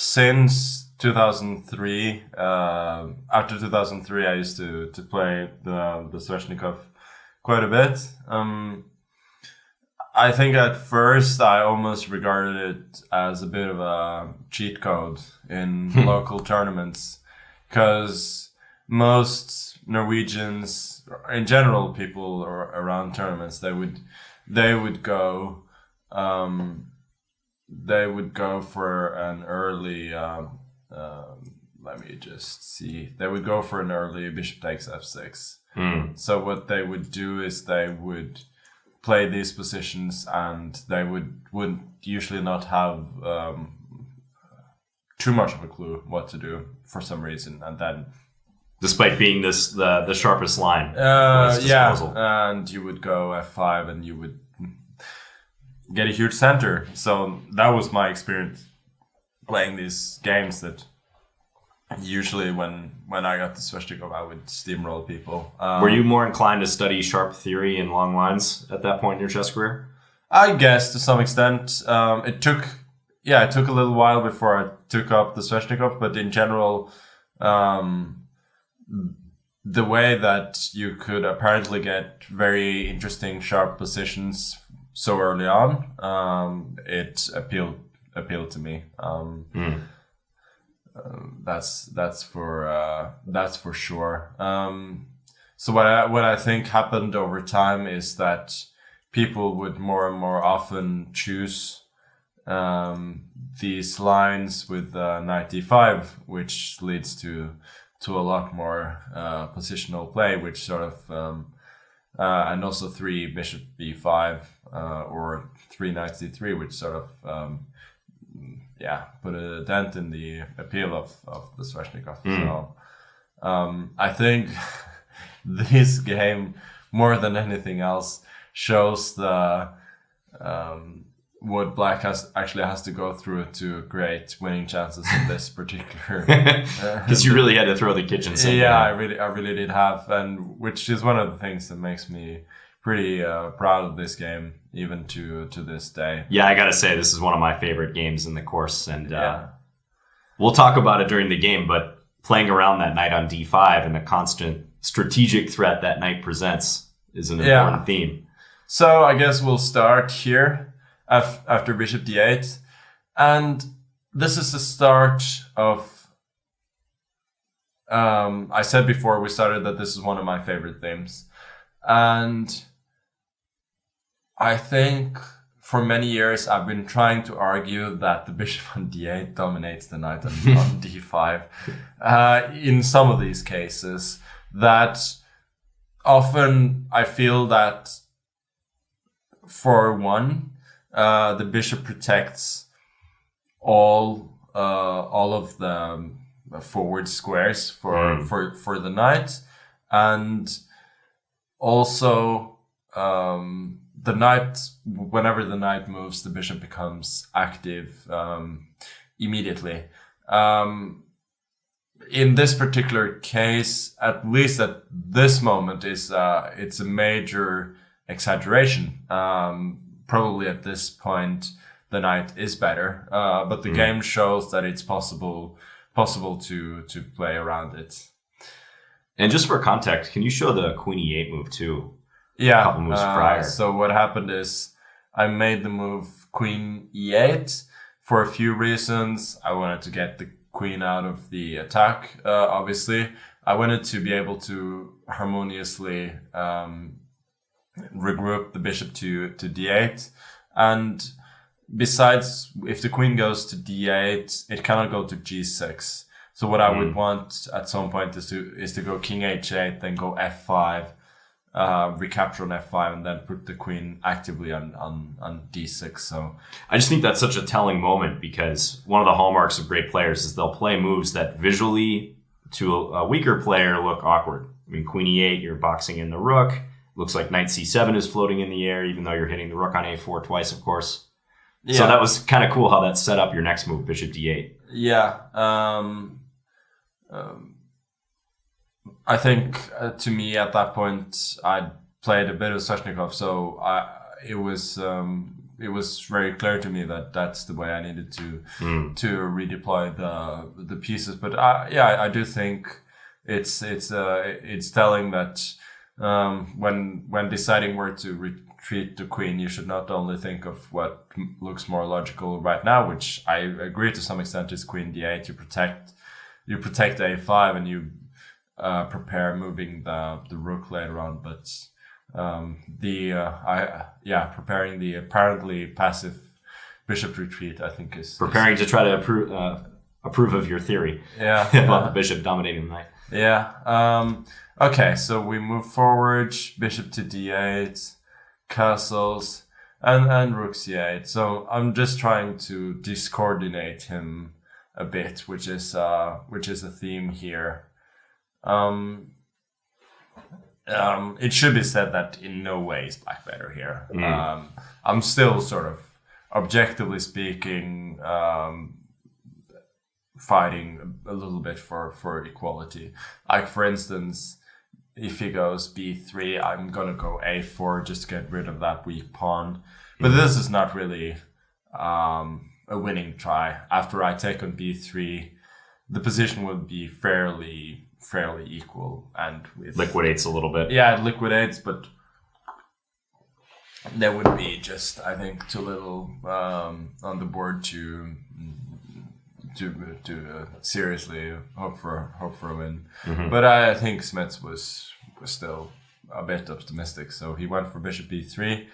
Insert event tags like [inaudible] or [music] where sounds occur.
since 2003, uh, after 2003, I used to, to play the, the Sveshnikov quite a bit. Um, I think at first I almost regarded it as a bit of a cheat code in local tournaments because most Norwegians, in general, people around tournaments, they would they would go um, they would go for an early. Um, um, let me just see. They would go for an early bishop takes f6. Mm. So what they would do is they would play these positions, and they would would usually not have um, too much of a clue what to do for some reason, and then despite being this the the sharpest line. Uh, yeah, and you would go f5, and you would get a huge center. So that was my experience playing these games. That usually when when I got the Sveshnikov, I would steamroll people. Um, Were you more inclined to study sharp theory and long lines at that point in your chess career? I guess to some extent. Um, it took yeah, it took a little while before I took up the Sveshnikov, but in general. Um, the way that you could apparently get very interesting sharp positions so early on, um, it appealed appealed to me. Um, mm. uh, that's that's for uh, that's for sure. Um, so what I what I think happened over time is that people would more and more often choose um, these lines with uh, knight d5, which leads to to a lot more uh, positional play, which sort of um, uh, and also three bishop b5 uh, or three knight d3, which sort of um, yeah put a dent in the appeal of of the Sveshnikov. Mm. So um, I think [laughs] this game more than anything else shows the um, what black has actually has to go through to create winning chances in this [laughs] particular [laughs] because you really had to throw the kitchen sink yeah i really i really did have and which is one of the things that makes me pretty uh, proud of this game even to to this day yeah i gotta say this is one of my favorite games in the course and uh, yeah. we'll talk about it during the game but playing around that knight on d5 and the constant strategic threat that knight presents is an important yeah. theme so i guess we'll start here after bishop d8. And this is the start of. Um, I said before we started that this is one of my favorite themes. And I think for many years I've been trying to argue that the bishop on d8 dominates the knight on, [laughs] on d5. Uh, in some of these cases, that often I feel that for one, uh, the bishop protects all uh, all of the um, forward squares for mm. for for the knight, and also um, the knight. Whenever the knight moves, the bishop becomes active um, immediately. Um, in this particular case, at least at this moment, is uh, it's a major exaggeration. Um, probably at this point the knight is better. Uh, but the mm. game shows that it's possible possible to to play around it. And just for context, can you show the queen e8 move too? Yeah. A couple moves uh, prior. So what happened is I made the move queen e8 for a few reasons. I wanted to get the queen out of the attack, uh, obviously. I wanted to be able to harmoniously um, regroup the bishop to, to d8. And besides, if the queen goes to d8, it cannot go to g6. So what I would hmm. want at some point is to is to go king h8, then go f5, uh, recapture on f5, and then put the queen actively on, on, on d6. So I just think that's such a telling moment because one of the hallmarks of great players is they'll play moves that visually to a, a weaker player look awkward. I mean, queen e8, you're boxing in the rook. Looks like knight c7 is floating in the air, even though you're hitting the rook on a4 twice, of course. Yeah. So that was kind of cool how that set up your next move, bishop d8. Yeah. Um, um, I think uh, to me at that point, I played a bit of Sveshnikov, so I, it was um, it was very clear to me that that's the way I needed to Mm. to redeploy the the pieces. But I, yeah, I, I do think it's it's uh, it's telling that um, when when deciding where to retreat the queen, you should not only think of what looks more logical right now, which I agree to some extent is queen d8. You protect you protect a5 and you uh, prepare moving the the rook later on, but um, the uh, I yeah preparing the apparently passive bishop retreat I think is is- Preparing to try to approve uh, approve of your theory yeah [laughs] about the bishop dominating the knight. yeah. Um, okay, so we move forward, bishop to d8, castles, and, and rook c8. So I'm just trying to discoordinate him a bit, which is uh, which is a theme here. Um, um, it should be said that in no way is black better here. Mm. Um, I'm still sort of, objectively speaking, um, fighting a, a little bit for for equality. Like for instance, if he goes b3, I'm gonna go a4 just to get rid of that weak pawn. But this is not really um, a winning try. After I take on b3, the position would be fairly fairly equal and with Liquidates a little bit. yeah, it liquidates, but there would be just I think too little um, on the board to to to uh, seriously hope for hope for a win. But I think Smets was was still a bit optimistic, so he went for bishop b3.